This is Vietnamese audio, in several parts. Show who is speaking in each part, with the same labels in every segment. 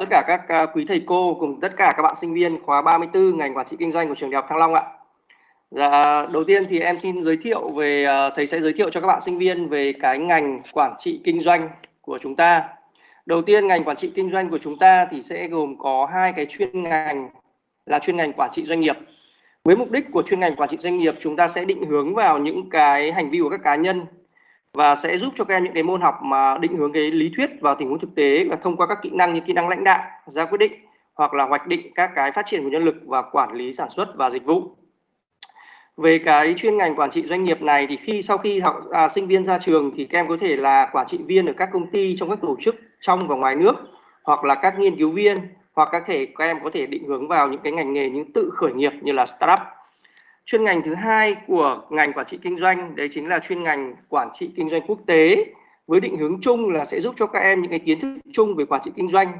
Speaker 1: tất cả các à, quý thầy cô cùng tất cả các bạn sinh viên khóa 34 ngành quản trị kinh doanh của trường đại học Thăng Long ạ. Dạ, đầu tiên thì em xin giới thiệu về à, thầy sẽ giới thiệu cho các bạn sinh viên về cái ngành quản trị kinh doanh của chúng ta. Đầu tiên ngành quản trị kinh doanh của chúng ta thì sẽ gồm có hai cái chuyên ngành là chuyên ngành quản trị doanh nghiệp. Với mục đích của chuyên ngành quản trị doanh nghiệp chúng ta sẽ định hướng vào những cái hành vi của các cá nhân và sẽ giúp cho các em những cái môn học mà định hướng cái lý thuyết vào tình huống thực tế và thông qua các kỹ năng như kỹ năng lãnh đạo, ra quyết định hoặc là hoạch định các cái phát triển của nhân lực và quản lý sản xuất và dịch vụ. Về cái chuyên ngành quản trị doanh nghiệp này thì khi sau khi học à, sinh viên ra trường thì các em có thể là quản trị viên ở các công ty trong các tổ chức trong và ngoài nước hoặc là các nghiên cứu viên hoặc các thể các em có thể định hướng vào những cái ngành nghề những tự khởi nghiệp như là startup chuyên ngành thứ hai của ngành quản trị kinh doanh đấy chính là chuyên ngành quản trị kinh doanh quốc tế với định hướng chung là sẽ giúp cho các em những cái kiến thức chung về quản trị kinh doanh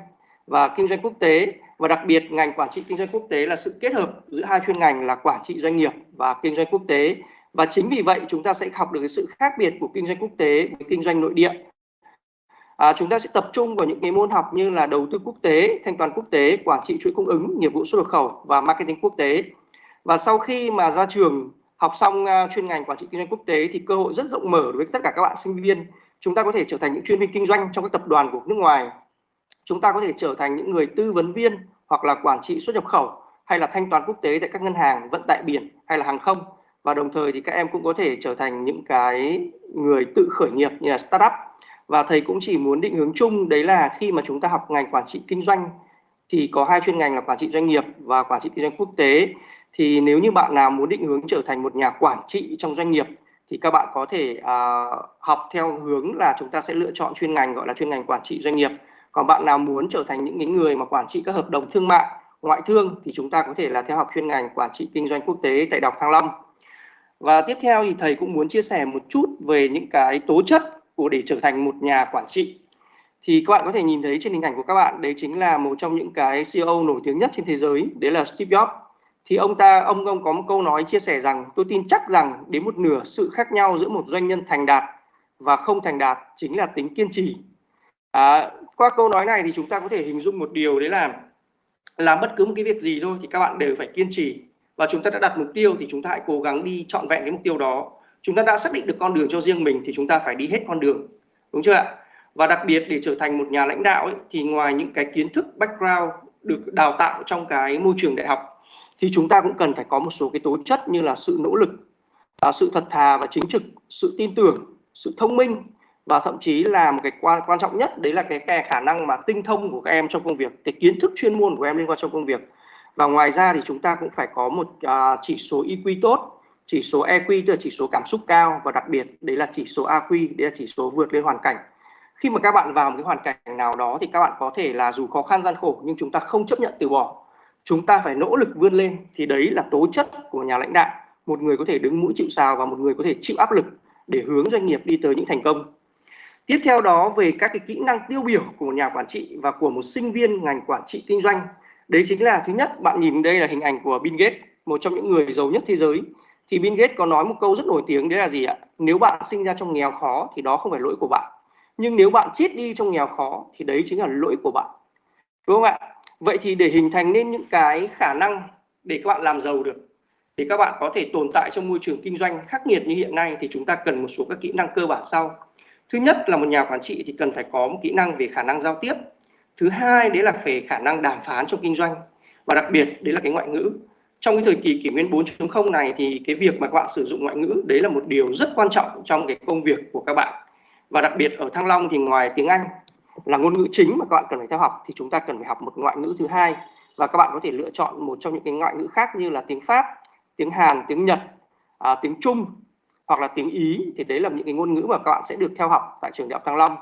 Speaker 1: và kinh doanh quốc tế. Và đặc biệt ngành quản trị kinh doanh quốc tế là sự kết hợp giữa hai chuyên ngành là quản trị doanh nghiệp và kinh doanh quốc tế. Và chính vì vậy chúng ta sẽ học được cái sự khác biệt của kinh doanh quốc tế với kinh doanh nội địa. À, chúng ta sẽ tập trung vào những cái môn học như là đầu tư quốc tế thanh toán quốc tế quản trị chuỗi cung ứng nghiệp vụ xuất nhập khẩu và marketing quốc tế và sau khi mà ra trường học xong à, chuyên ngành quản trị kinh doanh quốc tế thì cơ hội rất rộng mở đối với tất cả các bạn sinh viên. Chúng ta có thể trở thành những chuyên viên kinh doanh trong các tập đoàn của nước ngoài. Chúng ta có thể trở thành những người tư vấn viên hoặc là quản trị xuất nhập khẩu hay là thanh toán quốc tế tại các ngân hàng, vận tải biển hay là hàng không. Và đồng thời thì các em cũng có thể trở thành những cái người tự khởi nghiệp như là startup. Và thầy cũng chỉ muốn định hướng chung, đấy là khi mà chúng ta học ngành quản trị kinh doanh thì có hai chuyên ngành là quản trị doanh nghiệp và quản trị kinh doanh quốc tế thì nếu như bạn nào muốn định hướng trở thành một nhà quản trị trong doanh nghiệp thì các bạn có thể uh, học theo hướng là chúng ta sẽ lựa chọn chuyên ngành gọi là chuyên ngành quản trị doanh nghiệp. Còn bạn nào muốn trở thành những người mà quản trị các hợp đồng thương mại ngoại thương thì chúng ta có thể là theo học chuyên ngành quản trị kinh doanh quốc tế tại Đại học Thăng Long. Và tiếp theo thì thầy cũng muốn chia sẻ một chút về những cái tố chất của để trở thành một nhà quản trị. Thì các bạn có thể nhìn thấy trên hình ảnh của các bạn đấy chính là một trong những cái CEO nổi tiếng nhất trên thế giới đấy là Steve Jobs thì ông ta ông ông có một câu nói chia sẻ rằng tôi tin chắc rằng đến một nửa sự khác nhau giữa một doanh nhân thành đạt và không thành đạt chính là tính kiên trì. À, qua câu nói này thì chúng ta có thể hình dung một điều đấy là làm bất cứ một cái việc gì thôi thì các bạn đều phải kiên trì. Và chúng ta đã đặt mục tiêu thì chúng ta hãy cố gắng đi trọn vẹn cái mục tiêu đó. Chúng ta đã xác định được con đường cho riêng mình thì chúng ta phải đi hết con đường. Đúng chưa ạ? Và đặc biệt để trở thành một nhà lãnh đạo ấy, thì ngoài những cái kiến thức background được đào tạo trong cái môi trường đại học thì chúng ta cũng cần phải có một số cái tố chất như là sự nỗ lực à, sự thật thà và chính trực sự tin tưởng sự thông minh và thậm chí là một cái quan quan trọng nhất đấy là cái, cái khả năng mà tinh thông của các em trong công việc cái kiến thức chuyên môn của em liên quan trong công việc. Và ngoài ra thì chúng ta cũng phải có một uh, chỉ số EQ tốt chỉ số EQ tức là chỉ số cảm xúc cao và đặc biệt đấy là chỉ số AQ đấy là chỉ số vượt lên hoàn cảnh. Khi mà các bạn vào một cái hoàn cảnh nào đó thì các bạn có thể là dù khó khăn gian khổ nhưng chúng ta không chấp nhận từ bỏ chúng ta phải nỗ lực vươn lên, thì đấy là tố chất của nhà lãnh đạo. Một người có thể đứng mũi chịu sào và một người có thể chịu áp lực để hướng doanh nghiệp đi tới những thành công. Tiếp theo đó, về các cái kỹ năng tiêu biểu của một nhà quản trị và của một sinh viên ngành quản trị kinh doanh. Đấy chính là, thứ nhất, bạn nhìn đây là hình ảnh của Bill Gates, một trong những người giàu nhất thế giới. Thì Bill Gates có nói một câu rất nổi tiếng, đấy là gì ạ? Nếu bạn sinh ra trong nghèo khó thì đó không phải lỗi của bạn. Nhưng nếu bạn chết đi trong nghèo khó thì đấy chính là lỗi của bạn. Đúng không ạ? Vậy thì để hình thành nên những cái khả năng để các bạn làm giàu được, thì các bạn có thể tồn tại trong môi trường kinh doanh khắc nghiệt như hiện nay, thì chúng ta cần một số các kỹ năng cơ bản sau. Thứ nhất là một nhà quản trị thì cần phải có một kỹ năng về khả năng giao tiếp. Thứ hai, đấy là về khả năng đàm phán trong kinh doanh. Và đặc biệt, đấy là cái ngoại ngữ. Trong cái thời kỳ kỷ nguyên 4.0 này thì cái việc mà các bạn sử dụng ngoại ngữ, đấy là một điều rất quan trọng trong cái công việc của các bạn. Và đặc biệt ở Thăng Long thì ngoài tiếng Anh là ngôn ngữ chính mà các bạn cần phải theo học thì chúng ta cần phải học một ngoại ngữ thứ hai và các bạn có thể lựa chọn một trong những cái ngoại ngữ khác như là tiếng Pháp, tiếng Hàn, tiếng Nhật, à, tiếng Trung hoặc là tiếng Ý thì đấy là những cái ngôn ngữ mà các bạn sẽ được theo học tại trường đại học Thăng Long.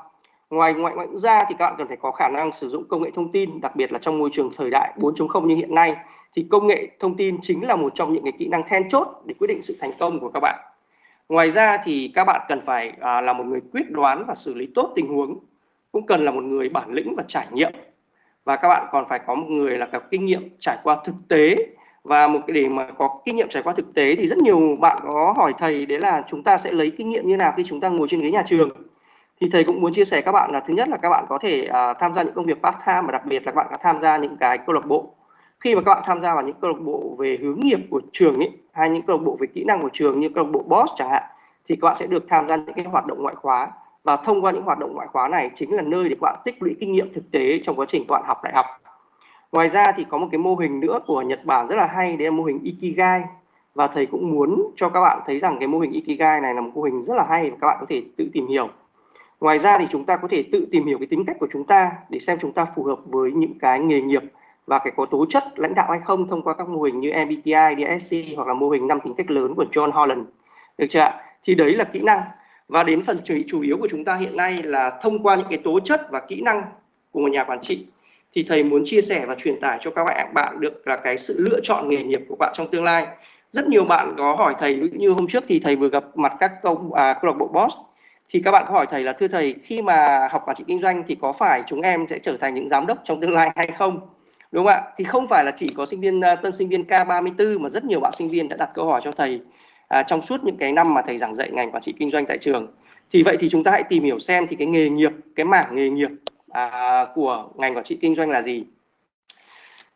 Speaker 1: Ngoài ngoại ngữ ra thì các bạn cần phải có khả năng sử dụng công nghệ thông tin, đặc biệt là trong môi trường thời đại 4.0 như hiện nay thì công nghệ thông tin chính là một trong những cái kỹ năng then chốt để quyết định sự thành công của các bạn. Ngoài ra thì các bạn cần phải à, là một người quyết đoán và xử lý tốt tình huống cũng cần là một người bản lĩnh và trải nghiệm. Và các bạn còn phải có một người là có kinh nghiệm trải qua thực tế. Và một cái để mà có kinh nghiệm trải qua thực tế thì rất nhiều bạn có hỏi thầy đấy là chúng ta sẽ lấy kinh nghiệm như nào khi chúng ta ngồi trên ghế nhà trường. Thì thầy cũng muốn chia sẻ các bạn là thứ nhất là các bạn có thể uh, tham gia những công việc part time và đặc biệt là các bạn có tham gia những cái câu lạc bộ. Khi mà các bạn tham gia vào những câu lạc bộ về hướng nghiệp của trường ấy hay những câu lạc bộ về kỹ năng của trường như câu lạc bộ boss chẳng hạn thì các bạn sẽ được tham gia những cái hoạt động ngoại khóa và thông qua những hoạt động ngoại khóa này chính là nơi để các bạn tích lũy kinh nghiệm thực tế trong quá trình các bạn học đại học. Ngoài ra thì có một cái mô hình nữa của Nhật Bản rất là hay đấy là mô hình Ikigai. Và thầy cũng muốn cho các bạn thấy rằng cái mô hình Ikigai này là một mô hình rất là hay và các bạn có thể tự tìm hiểu. Ngoài ra thì chúng ta có thể tự tìm hiểu cái tính cách của chúng ta để xem chúng ta phù hợp với những cái nghề nghiệp và cái có tố chất lãnh đạo hay không thông qua các mô hình như MBTI, DSC hoặc là mô hình năm tính cách lớn của John Holland. Được chưa ạ? Thì đấy là kỹ năng và đến phần chủ yếu của chúng ta hiện nay là thông qua những cái tố chất và kỹ năng của một nhà quản trị. Thì thầy muốn chia sẻ và truyền tải cho các bạn bạn được là cái sự lựa chọn nghề nghiệp của bạn trong tương lai. Rất nhiều bạn có hỏi thầy như hôm trước thì thầy vừa gặp mặt các câu à, câu lạc bộ boss. Thì các bạn có hỏi thầy là thưa thầy khi mà học quản trị kinh doanh thì có phải chúng em sẽ trở thành những giám đốc trong tương lai hay không? Đúng không ạ? Thì không phải là chỉ có sinh viên ờ, tân sinh viên K34 mà rất nhiều bạn sinh viên đã đặt câu hỏi cho thầy à, trong suốt những cái năm mà thầy giảng dạy ngành quản trị kinh doanh tại trường. Thì vậy thì chúng ta hãy tìm hiểu xem thì cái nghề nghiệp cái mảng nghề nghiệp à, của ngành quản trị kinh doanh là gì.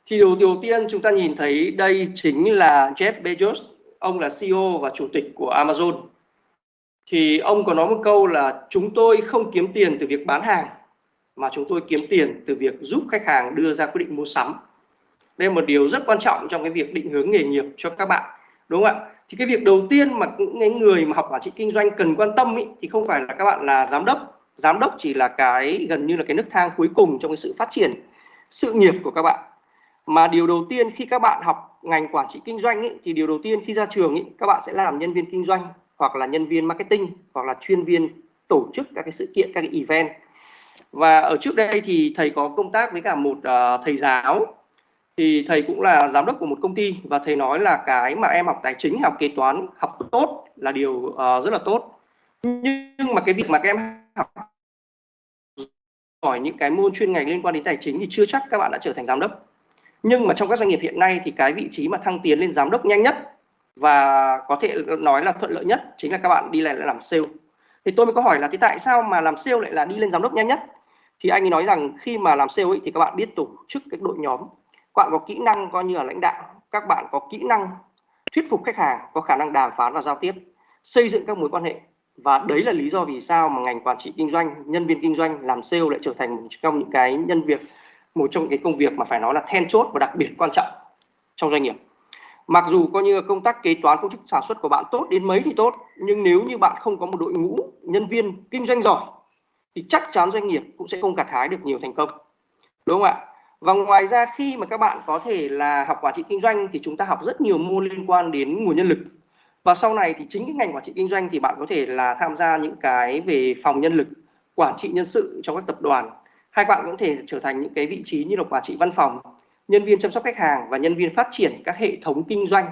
Speaker 1: Thì điều đầu tiên chúng ta nhìn thấy đây chính là Jeff Bezos ông là CEO và chủ tịch của Amazon. Thì ông có nói một câu là chúng tôi không kiếm tiền từ việc bán hàng mà chúng tôi kiếm tiền từ việc giúp khách hàng đưa ra quyết định mua sắm. Đây là một điều rất quan trọng trong cái việc định hướng nghề nghiệp cho các bạn đúng không ạ? Thì cái việc đầu tiên mà những người mà học quản trị kinh doanh cần quan tâm ý, thì không phải là các bạn là giám đốc. Giám đốc chỉ là cái gần như là cái nấc thang cuối cùng trong cái sự phát triển sự nghiệp của các bạn. Mà điều đầu tiên khi các bạn học ngành quản trị kinh doanh ý, thì điều đầu tiên khi ra trường ý, các bạn sẽ làm nhân viên kinh doanh hoặc là nhân viên marketing hoặc là chuyên viên tổ chức các cái sự kiện các cái event. Và ở trước đây thì thầy có công tác với cả một uh, thầy giáo thì thầy cũng là giám đốc của một công ty và thầy nói là cái mà em học tài chính học kế toán học tốt là điều uh, rất là tốt. Nhưng mà cái việc mà các em học giỏi những cái môn chuyên ngành liên quan đến tài chính thì chưa chắc các bạn đã trở thành giám đốc. Nhưng mà trong các doanh nghiệp hiện nay thì cái vị trí mà thăng tiến lên giám đốc nhanh nhất và có thể nói là thuận lợi nhất chính là các bạn đi lại làm sale. Thì tôi mới có hỏi là thì tại sao mà làm sale lại là đi lên giám đốc nhanh nhất? Thì anh ấy nói rằng khi mà làm sale ấy, thì các bạn biết tổ chức cái đội nhóm các bạn có kỹ năng coi như là lãnh đạo. Các bạn có kỹ năng thuyết phục khách hàng, có khả năng đàm phán và giao tiếp, xây dựng các mối quan hệ. Và đấy là lý do vì sao mà ngành quản trị kinh doanh, nhân viên kinh doanh làm sale lại trở thành một trong những cái nhân việc, một trong những cái công việc mà phải nói là then chốt và đặc biệt quan trọng trong doanh nghiệp. Mặc dù coi như công tác kế toán, công chức sản xuất của bạn tốt đến mấy thì tốt, nhưng nếu như bạn không có một đội ngũ nhân viên kinh doanh giỏi, thì chắc chắn doanh nghiệp cũng sẽ không gặt hái được nhiều thành công. Đúng không ạ? Và ngoài ra khi mà các bạn có thể là học quản trị kinh doanh thì chúng ta học rất nhiều môn liên quan đến nguồn nhân lực. Và sau này thì chính cái ngành quản trị kinh doanh thì bạn có thể là tham gia những cái về phòng nhân lực, quản trị nhân sự trong các tập đoàn. Hay bạn cũng có thể trở thành những cái vị trí như là quản trị văn phòng, nhân viên chăm sóc khách hàng và nhân viên phát triển các hệ thống kinh doanh.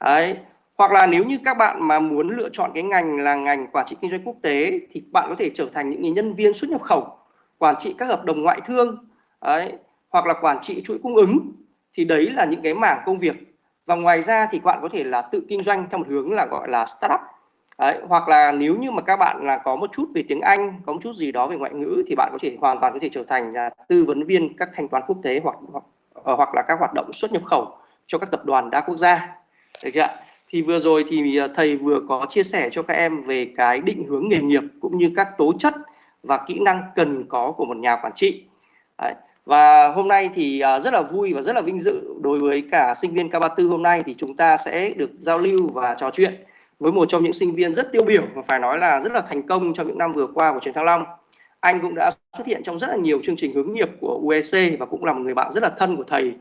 Speaker 1: Đấy, hoặc là nếu như các bạn mà muốn lựa chọn cái ngành là ngành quản trị kinh doanh quốc tế thì bạn có thể trở thành những nhân viên xuất nhập khẩu, quản trị các hợp đồng ngoại thương. Đấy hoặc là quản trị chuỗi cung ứng thì đấy là những cái mảng công việc. Và ngoài ra thì bạn có thể là tự kinh doanh theo một hướng là gọi là startup. Đấy, hoặc là nếu như mà các bạn là có một chút về tiếng Anh có một chút gì đó về ngoại ngữ thì bạn có thể hoàn toàn có thể trở thành là tư vấn viên các thanh toán quốc tế hoặc hoặc, ờ, hoặc là các hoạt động xuất nhập khẩu cho các tập đoàn đa quốc gia. Được chưa thì vừa rồi thì ờ, thầy vừa có chia sẻ cho các em về cái định hướng nghề nghiệp cũng như các tố chất và kỹ năng cần có của một nhà quản trị. Đấy. Và hôm nay thì à, rất là vui và rất là vinh dự đối với cả sinh viên K34 hôm nay thì chúng ta sẽ được giao lưu và trò chuyện với một trong những sinh viên rất tiêu biểu và phải nói là rất là thành công trong những năm vừa qua của trường Thăng Long. Anh cũng đã xuất hiện trong rất là nhiều chương trình hướng nghiệp của UEC và cũng là một người bạn rất là thân của thầy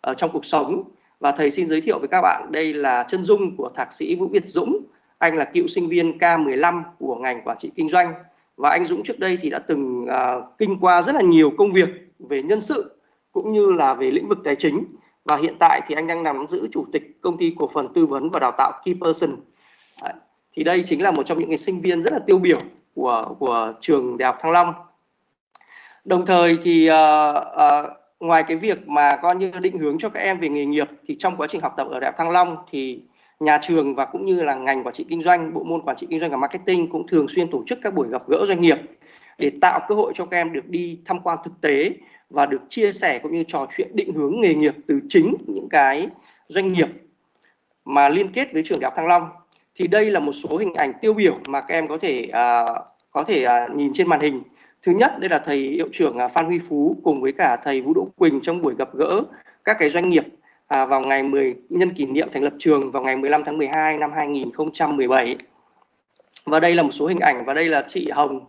Speaker 1: ở trong cuộc sống. Và thầy xin giới thiệu với các bạn đây là chân dung của thạc sĩ Vũ Việt Dũng. Anh là cựu sinh viên K15 của ngành quản trị kinh doanh và anh Dũng trước đây thì đã từng uh, kinh qua rất là nhiều công việc về nhân sự cũng như là về lĩnh vực tài chính và hiện tại thì anh đang nắm giữ chủ tịch công ty cổ phần tư vấn và đào tạo Keyperson. Đấy. Thì đây chính là một trong những cái sinh viên rất là tiêu biểu của của trường Đại học Thăng Long. Đồng thời thì uh, uh, ngoài cái việc mà coi như định hướng cho các em về nghề nghiệp thì trong quá trình học tập ở Đại học Thăng Long thì nhà trường và cũng như là ngành quản trị kinh doanh, bộ môn quản trị kinh doanh và marketing cũng thường xuyên tổ chức các buổi gặp gỡ doanh nghiệp để tạo cơ hội cho các em được đi tham quan thực tế và được chia sẻ cũng như trò chuyện định hướng nghề nghiệp từ chính những cái doanh nghiệp mà liên kết với trường đại học Thăng Long. Thì đây là một số hình ảnh tiêu biểu mà các em có thể uh, có thể uh, nhìn trên màn hình. Thứ nhất đây là thầy hiệu trưởng à, Phan Huy Phú cùng với cả thầy Vũ Đỗ Quỳnh trong buổi gặp gỡ các cái doanh nghiệp à, vào ngày 10 nhân kỷ niệm thành lập trường vào ngày 15 tháng 12 năm 2017 và đây là một số hình ảnh và đây là chị Hồng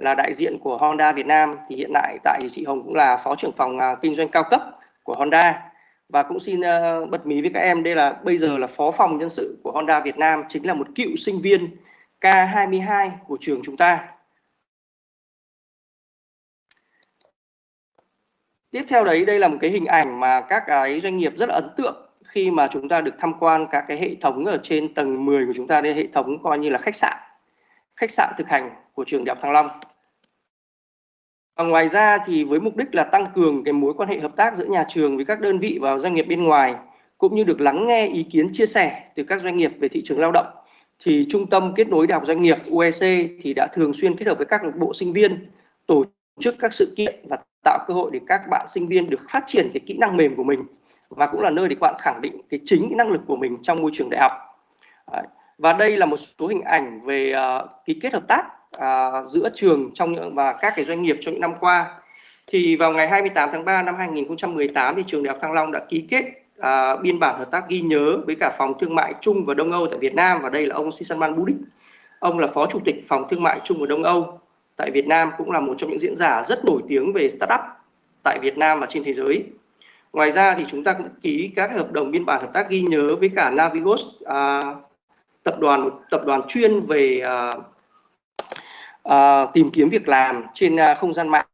Speaker 1: là đại diện của Honda Việt Nam thì hiện tại tại thì chị Hồng cũng là phó trưởng phòng uh, kinh doanh cao cấp của Honda. Và cũng xin uh, bật mí với các em đây là bây giờ là phó phòng nhân sự của Honda Việt Nam chính là một cựu sinh viên K22 của trường chúng ta. Tiếp theo đấy đây là một cái hình ảnh mà các cái doanh nghiệp rất là ấn tượng khi mà chúng ta được tham quan các cái hệ thống ở trên tầng 10 của chúng ta đây hệ thống coi như là khách sạn. Khách sạn thực hành của trường Đại học Thăng Long. Và ngoài ra thì với mục đích là tăng cường cái mối quan hệ hợp tác giữa nhà trường với các đơn vị và doanh nghiệp bên ngoài, cũng như được lắng nghe ý kiến chia sẻ từ các doanh nghiệp về thị trường lao động, thì Trung tâm Kết nối Đại học Doanh nghiệp UEC thì đã thường xuyên kết hợp với các bộ sinh viên tổ chức các sự kiện và tạo cơ hội để các bạn sinh viên được phát triển cái kỹ năng mềm của mình, và cũng là nơi để các bạn khẳng định cái chính cái năng lực của mình trong môi trường đại học. Và đây là một số hình ảnh về ờ, ký kết hợp tác à, giữa trường trong những và các cái doanh nghiệp trong những năm qua. Thì vào ngày 28 tháng 3 năm 2018 thì trường Đại học Thăng Long đã ký kết à, biên bản hợp tác ghi nhớ với cả phòng thương mại Trung và Đông Âu tại Việt Nam và đây là ông Sisanman Budik. Ông là phó chủ tịch phòng thương mại Trung và Đông Âu tại Việt Nam cũng là một trong những diễn giả rất nổi tiếng về startup tại Việt Nam và trên thế giới. Ngoài ra thì chúng ta cũng ký các hợp đồng biên bản hợp tác ghi nhớ với cả Navigos à, tập đoàn tập đoàn chuyên về à, uh, tìm kiếm việc làm trên uh, không gian mạng.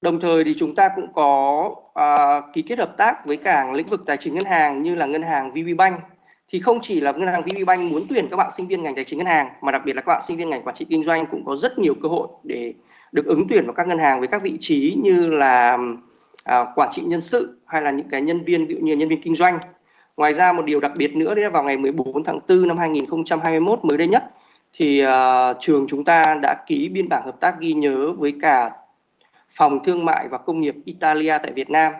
Speaker 1: Đồng thời thì chúng ta cũng có uh, ký kết hợp tác với cả lĩnh vực tài chính ngân hàng như là ngân hàng VPBank thì không chỉ là ngân hàng VPBank muốn tuyển các bạn sinh viên ngành tài chính ngân hàng mà đặc biệt là các bạn sinh viên ngành quản trị kinh doanh cũng có rất nhiều cơ hội để được ứng tuyển vào các ngân hàng với các vị trí như là à, quản trị nhân sự hay là những cái nhân viên ví dụ như nhân viên kinh doanh. Ngoài ra một điều đặc biệt nữa đấy là vào ngày 14 tháng 4 năm 2021 mới đây nhất thì uh, trường chúng ta đã ký biên bản hợp tác ghi nhớ với cả phòng thương mại và công nghiệp Italia tại Việt Nam.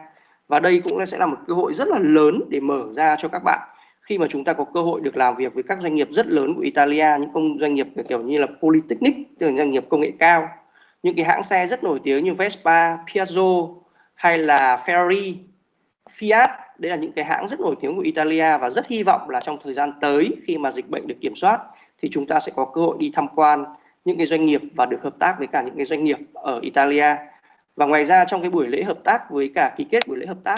Speaker 1: Và đây cũng sẽ là một cơ hội rất là lớn để mở ra cho các bạn khi mà chúng ta có cơ hội được làm việc với các doanh nghiệp rất lớn của Italia những công doanh nghiệp kiểu như là Polytechnic tức là doanh nghiệp công nghệ cao những cái hãng xe rất nổi tiếng như Vespa, Piaggio hay là Ferrari, Fiat. Đây là những cái hãng rất nổi tiếng của Italia và rất hy vọng là trong thời gian tới khi mà dịch bệnh được kiểm soát thì chúng ta sẽ có cơ hội đi tham quan những cái doanh nghiệp và được hợp tác với cả những cái doanh nghiệp ở Italia. Và ngoài ra trong cái buổi lễ hợp tác với cả ký kết buổi lễ hợp tác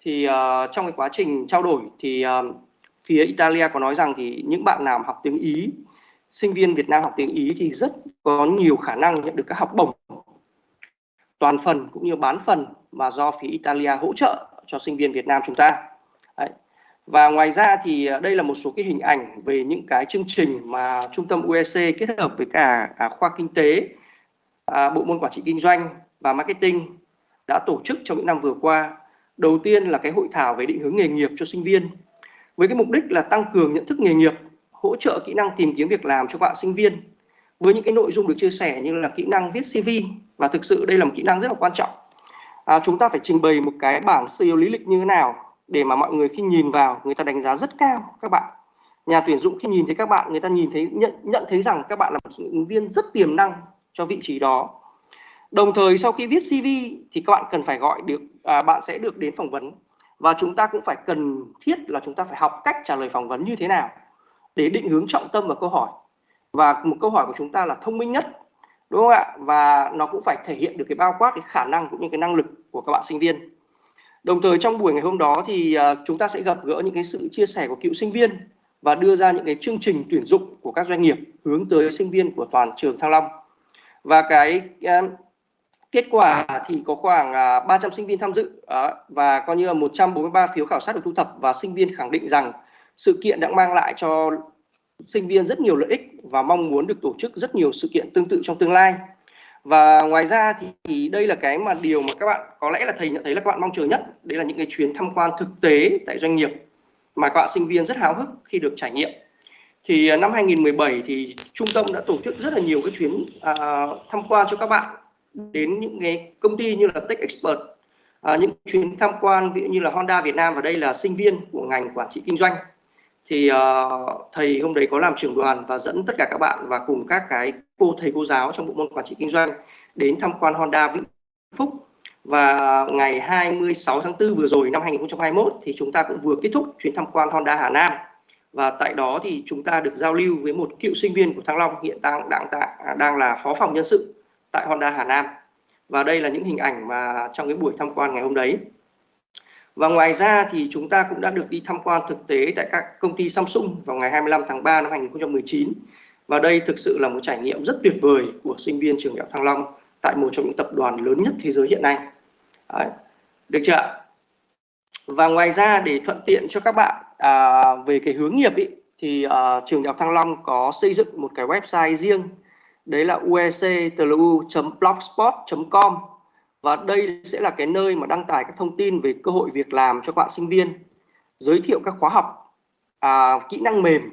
Speaker 1: thì uh, trong cái quá trình trao đổi thì uh, phía Italia có nói rằng thì những bạn nào học tiếng Ý sinh viên Việt Nam học tiếng Ý thì rất có nhiều khả năng nhận được các học bổng toàn phần cũng như bán phần mà do phía Italia hỗ trợ cho sinh viên Việt Nam chúng ta và ngoài ra thì ờ, đây là một số cái hình ảnh về những cái chương trình mà trung tâm UEC kết hợp với cả à, khoa kinh tế à, bộ môn quản trị kinh doanh và marketing đã tổ chức trong những năm vừa qua. Đầu tiên là cái hội thảo về định hướng nghề nghiệp cho sinh viên với cái mục đích là tăng cường nhận thức nghề nghiệp hỗ trợ kỹ năng tìm kiếm việc làm cho bạn sinh viên với những cái nội dung được chia sẻ như là kỹ năng viết CV và thực sự đây là một kỹ năng rất là quan trọng. À, chúng ta phải trình bày một cái bảng CEO lý lịch như thế nào để mà mọi người khi nhìn vào người ta đánh giá rất cao các bạn. Nhà tuyển dụng khi nhìn thấy các bạn người ta nhìn thấy nhận nhận thấy rằng các bạn là một ứng viên rất tiềm năng cho vị trí đó. Đồng thời sau khi viết CV thì các bạn cần phải gọi được à, bạn sẽ được đến phỏng vấn. Và chúng ta cũng phải cần thiết là chúng ta phải học cách trả lời phỏng vấn như thế nào để định hướng trọng tâm vào câu hỏi. Và một câu hỏi của chúng ta là thông minh nhất đúng không ạ? Và nó cũng phải thể hiện được cái bao quát cái khả năng cũng như cái năng lực của các bạn sinh viên đồng thời trong buổi ngày hôm đó thì à, chúng ta sẽ gặp gỡ những cái sự chia sẻ của cựu sinh viên và đưa ra những cái chương trình tuyển dụng của các doanh nghiệp hướng tới sinh viên của toàn trường Thăng Long. Và cái à, kết quả thì có khoảng à, 300 sinh viên tham dự và coi như là 143 phiếu khảo sát được thu thập và sinh viên khẳng định rằng sự kiện đã mang lại cho sinh viên rất nhiều lợi ích và mong muốn được tổ chức rất nhiều sự kiện tương tự trong tương lai và ngoài ra thì, thì đây là cái mà điều mà các bạn có lẽ là thầy nhận thấy là các bạn mong chờ nhất. Đấy là những cái chuyến tham quan thực tế tại doanh nghiệp mà các bạn sinh viên rất háo hức khi được trải nghiệm. Thì à, năm 2017 thì trung tâm đã tổ chức rất là nhiều cái chuyến à, tham quan cho các bạn đến những cái công ty như là Tech Expert à, những chuyến tham quan ví dụ như là Honda Việt Nam và đây là sinh viên của ngành quản trị kinh doanh thì uh, thầy hôm đấy có làm trưởng đoàn và dẫn tất cả các bạn và cùng các cái cô thầy cô giáo trong bộ môn quản trị kinh doanh đến tham quan Honda Vĩnh Phúc. Và ngày 26 tháng 4 vừa rồi năm 2021 thì chúng ta cũng vừa kết thúc chuyến tham quan Honda Hà Nam. Và tại đó thì chúng ta được giao lưu với một cựu sinh viên của Thăng Long hiện đang đang à, đang là phó phòng nhân sự tại Honda Hà Nam. Và đây là những hình ảnh mà trong cái buổi tham quan ngày hôm đấy và ngoài ra thì chúng ta cũng đã được đi tham quan thực tế tại các công ty Samsung vào ngày 25 tháng 3 năm 2019 và đây thực sự là một trải nghiệm rất tuyệt vời của sinh viên trường đại học Thăng Long tại một trong những tập đoàn lớn nhất thế giới hiện nay Đấy. được chưa ạ? và ngoài ra để thuận tiện cho các bạn à, về cái hướng nghiệp ý, thì à, trường đại học Thăng Long có xây dựng một cái website riêng đấy là uectlu.blogspot.com và đây sẽ là cái nơi mà đăng tải các thông tin về cơ hội việc làm cho các bạn sinh viên giới thiệu các khóa học à, kỹ năng mềm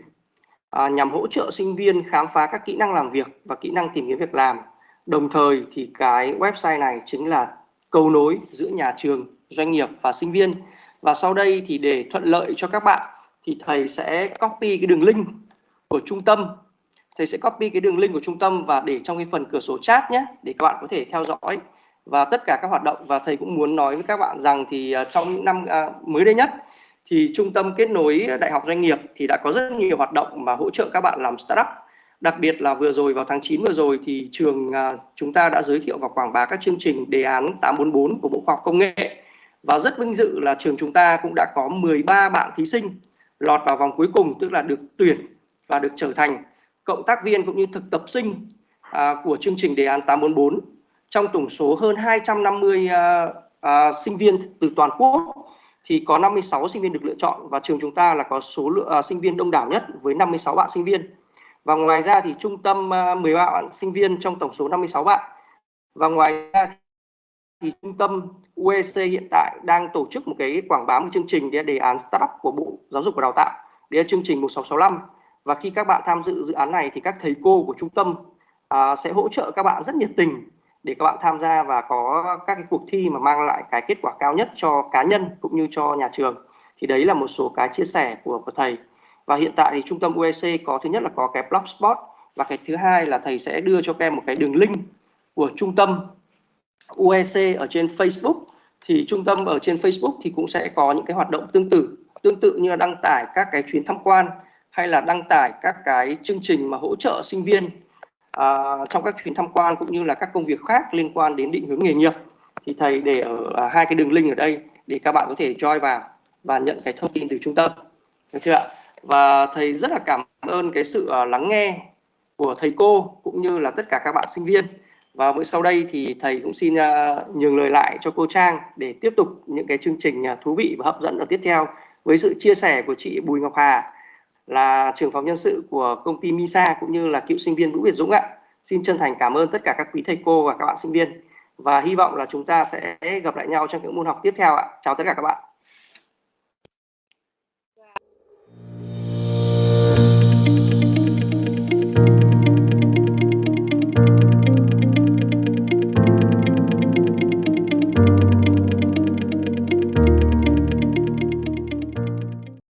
Speaker 1: à, nhằm hỗ trợ sinh viên khám phá các kỹ năng làm việc và kỹ năng tìm kiếm việc làm. Đồng thời thì cái website này chính là cầu nối giữa nhà trường doanh nghiệp và sinh viên. Và sau đây thì để thuận lợi cho các bạn thì thầy sẽ copy cái đường link của trung tâm. Thầy sẽ copy cái đường link của trung tâm và để trong cái phần cửa sổ chat nhé để các bạn có thể theo dõi và tất cả các hoạt động. Và thầy cũng muốn nói với các bạn rằng thì à, trong những năm à, mới đây nhất thì trung tâm kết nối đại học doanh nghiệp thì đã có rất nhiều hoạt động mà hỗ trợ các bạn làm startup. Đặc biệt là vừa rồi vào tháng 9 vừa rồi thì trường à, chúng ta đã giới thiệu và quảng bá các chương trình đề án 844 của Bộ Khoa học Công nghệ. Và rất vinh dự là trường chúng ta cũng đã có 13 bạn thí sinh lọt vào vòng cuối cùng tức là được tuyển và được trở thành cộng tác viên cũng như thực tập sinh à, của chương trình đề án 844 trong tổng số hơn 250 uh, uh, sinh viên từ toàn quốc thì có 56 sinh viên được lựa chọn và trường chúng ta là có số lượng uh, sinh viên đông đảo nhất với 56 bạn sinh viên. Và ngoài ra thì trung tâm ờ, uh, 13 bạn sinh viên trong tổng số 56 bạn. Và ngoài ra thì trung tâm UEC hiện tại đang tổ chức một cái quảng bá một chương trình đề án startup của Bộ Giáo dục và Đào tạo. để là chương trình 1665 và khi các bạn tham dự dự án này thì các thầy cô của trung tâm à, sẽ hỗ trợ các bạn rất nhiệt tình để các bạn tham gia và có các cái cuộc thi mà mang lại cái kết quả cao nhất cho cá nhân cũng như cho nhà trường. Thì đấy là một số cái chia sẻ của, của thầy. Và hiện tại thì trung tâm UEC có thứ nhất là có cái blogspot và cái thứ hai là thầy sẽ đưa cho các em một cái đường link của trung tâm UEC ở trên Facebook thì trung tâm ở trên Facebook thì cũng sẽ có những cái hoạt động tương tự tương tự như là đăng tải các cái chuyến tham quan hay là đăng tải các cái chương trình mà hỗ trợ sinh viên à, trong các chuyến tham quan cũng như là các công việc khác liên quan đến định hướng nghề nghiệp. Thì thầy để ở à, hai cái đường link ở đây để các bạn có thể join vào và nhận cái thông tin từ trung tâm. Được chưa ạ? Và thầy rất là cảm ơn cái sự à, lắng nghe của thầy cô cũng như là tất cả các bạn sinh viên. Và bữa sau đây thì thầy cũng xin uh, nhường lời lại cho cô Trang để tiếp tục những cái chương trình uh, thú vị và hấp dẫn ở tiếp theo với sự chia sẻ của chị Bùi Ngọc Hà là trưởng phòng nhân sự của công ty Misa cũng như là cựu sinh viên Vũ Việt Dũng ạ. Xin chân thành cảm ơn tất cả các quý thầy cô và các bạn sinh viên và hy vọng là chúng ta sẽ gặp lại nhau trong những môn học tiếp theo ạ. Chào tất cả các bạn.